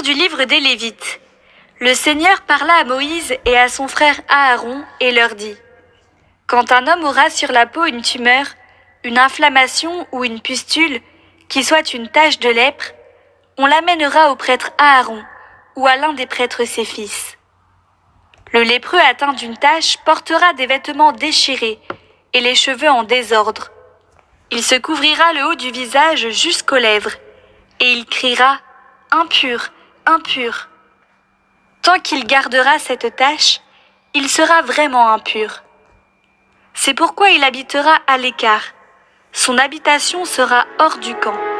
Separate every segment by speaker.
Speaker 1: Du livre des Lévites. Le Seigneur parla à Moïse et à son frère Aaron et leur dit Quand un homme aura sur la peau une tumeur, une inflammation ou une pustule, qui soit une tache de lèpre, on l'amènera au prêtre Aaron ou à l'un des prêtres ses fils. Le lépreux atteint d'une tache portera des vêtements déchirés et les cheveux en désordre. Il se couvrira le haut du visage jusqu'aux lèvres, et il criera Impur, impur. Tant qu'il gardera cette tache, il sera vraiment impur. C'est pourquoi il habitera à l'écart. Son habitation sera hors du camp.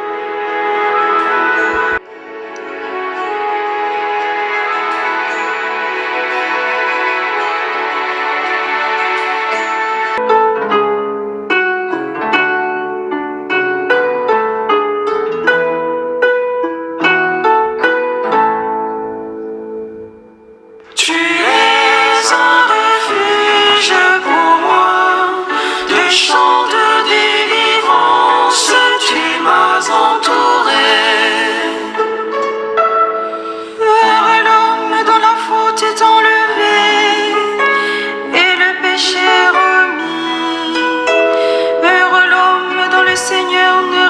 Speaker 2: will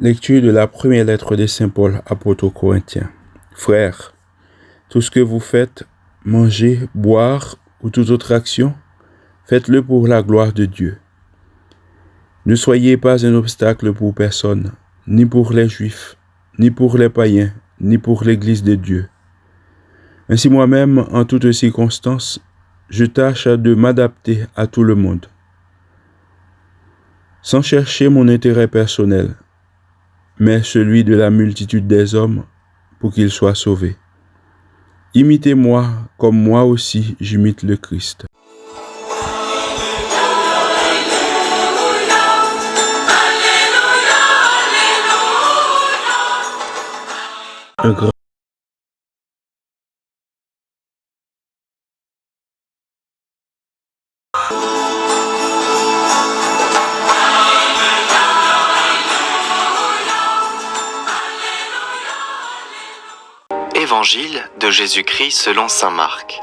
Speaker 2: Lecture de la première lettre de Saint Paul apôtre aux Corinthiens. Frères, tout ce que vous faites, manger, boire ou toute autre action, faites-le pour la gloire de Dieu. Ne soyez pas un obstacle pour personne, ni pour les Juifs, ni pour les païens, ni pour l'Église de Dieu. Ainsi moi-même, en toutes circonstances, je tâche de m'adapter à tout le monde, sans chercher mon intérêt personnel, mais celui de la multitude des hommes, pour qu'ils soient sauvés. Imitez-moi comme moi aussi j'imite le Christ. Un grand
Speaker 3: De Jésus-Christ selon Saint Marc.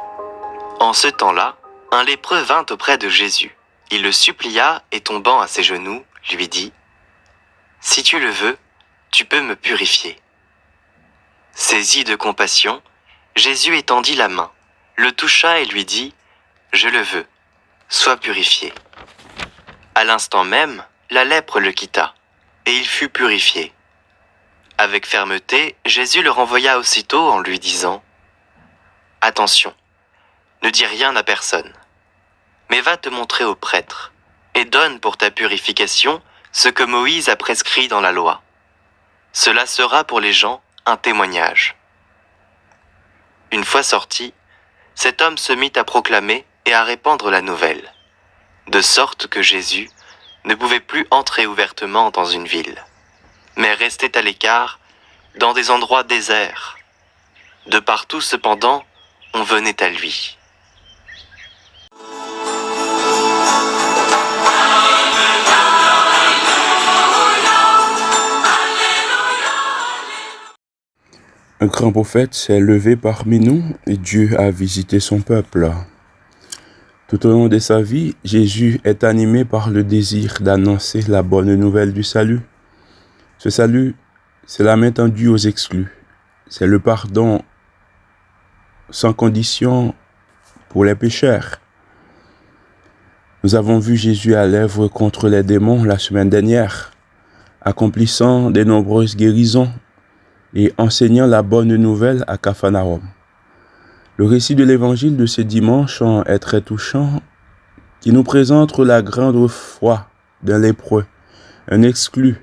Speaker 3: En ce temps-là, un lépreux vint auprès de Jésus. Il le supplia et tombant à ses genoux, lui dit, Si tu le veux, tu peux me purifier. Saisi de compassion, Jésus étendit la main, le toucha et lui dit, Je le veux, sois purifié. À l'instant même, la lèpre le quitta, et il fut purifié. Avec fermeté, Jésus le renvoya aussitôt en lui disant Attention, ne dis rien à personne, mais va te montrer au prêtre, et donne pour ta purification ce que Moïse a prescrit dans la loi. Cela sera pour les gens un témoignage. Une fois sorti, cet homme se mit à proclamer et à répandre la nouvelle, de sorte que Jésus ne pouvait plus entrer ouvertement dans une ville mais restait à l'écart, dans des endroits déserts. De partout, cependant, on venait à lui.
Speaker 2: Un grand prophète s'est levé parmi nous et Dieu a visité son peuple. Tout au long de sa vie, Jésus est animé par le désir d'annoncer la bonne nouvelle du salut. Ce salut, c'est la main tendue aux exclus. C'est le pardon sans condition pour les pécheurs. Nous avons vu Jésus à l'œuvre contre les démons la semaine dernière, accomplissant de nombreuses guérisons et enseignant la bonne nouvelle à Capharnaüm. Le récit de l'évangile de ce dimanche est très touchant, qui nous présente la grande foi d'un lépreux, un exclu,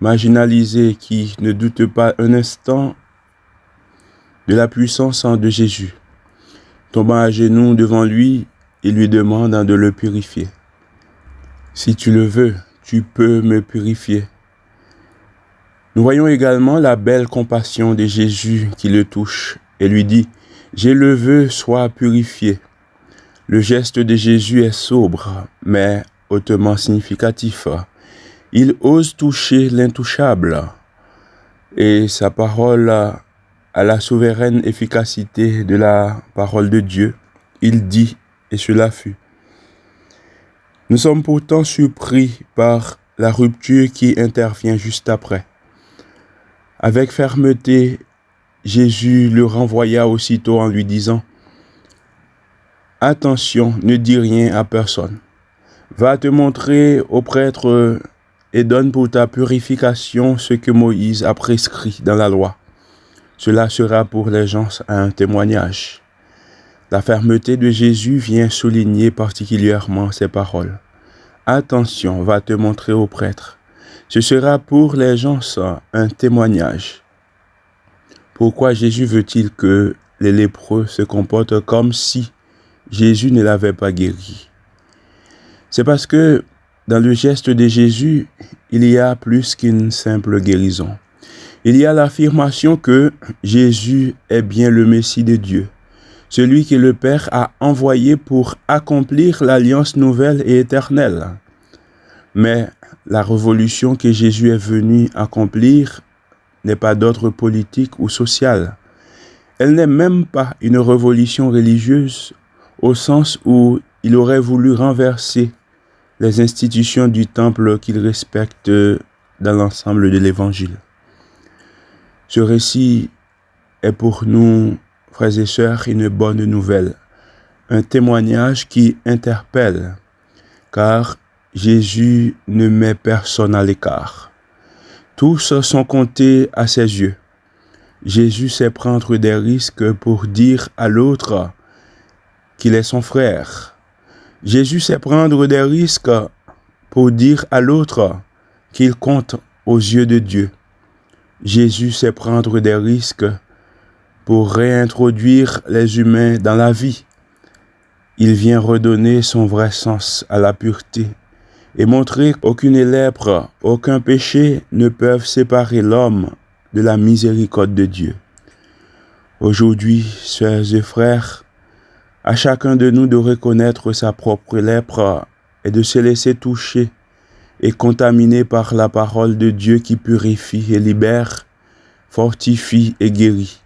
Speaker 2: marginalisé qui ne doute pas un instant de la puissance de Jésus. Tombant à genoux devant lui, il lui demande de le purifier. Si tu le veux, tu peux me purifier. Nous voyons également la belle compassion de Jésus qui le touche et lui dit, j'ai le veux, sois purifié. Le geste de Jésus est sobre, mais hautement significatif. Il ose toucher l'intouchable et sa parole a la souveraine efficacité de la parole de Dieu. Il dit, et cela fut. Nous sommes pourtant surpris par la rupture qui intervient juste après. Avec fermeté, Jésus le renvoya aussitôt en lui disant, Attention, ne dis rien à personne. Va te montrer au prêtre et donne pour ta purification ce que Moïse a prescrit dans la loi. Cela sera pour les gens un témoignage. La fermeté de Jésus vient souligner particulièrement ces paroles. Attention, va te montrer au prêtre. Ce sera pour les gens un témoignage. Pourquoi Jésus veut-il que les lépreux se comportent comme si Jésus ne l'avait pas guéri? C'est parce que dans le geste de Jésus, il y a plus qu'une simple guérison. Il y a l'affirmation que Jésus est bien le Messie de Dieu, celui que le Père a envoyé pour accomplir l'alliance nouvelle et éternelle. Mais la révolution que Jésus est venu accomplir n'est pas d'ordre politique ou social. Elle n'est même pas une révolution religieuse au sens où il aurait voulu renverser les institutions du temple qu'il respecte dans l'ensemble de l'Évangile. Ce récit est pour nous, frères et sœurs, une bonne nouvelle, un témoignage qui interpelle, car Jésus ne met personne à l'écart. Tous sont comptés à ses yeux. Jésus sait prendre des risques pour dire à l'autre qu'il est son frère. Jésus sait prendre des risques pour dire à l'autre qu'il compte aux yeux de Dieu. Jésus sait prendre des risques pour réintroduire les humains dans la vie. Il vient redonner son vrai sens à la pureté et montrer qu'aucune lèpre, aucun péché ne peuvent séparer l'homme de la miséricorde de Dieu. Aujourd'hui, sœurs et frères, à chacun de nous de reconnaître sa propre lèpre et de se laisser toucher et contaminer par la parole de Dieu qui purifie et libère, fortifie et guérit.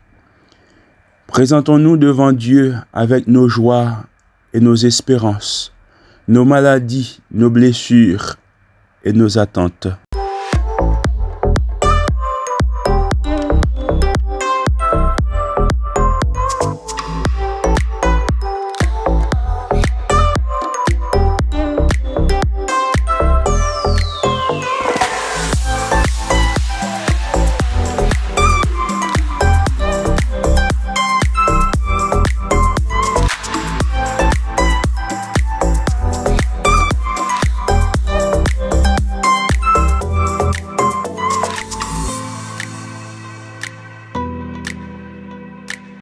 Speaker 2: Présentons-nous devant Dieu avec nos joies et nos espérances nos maladies, nos blessures et nos attentes.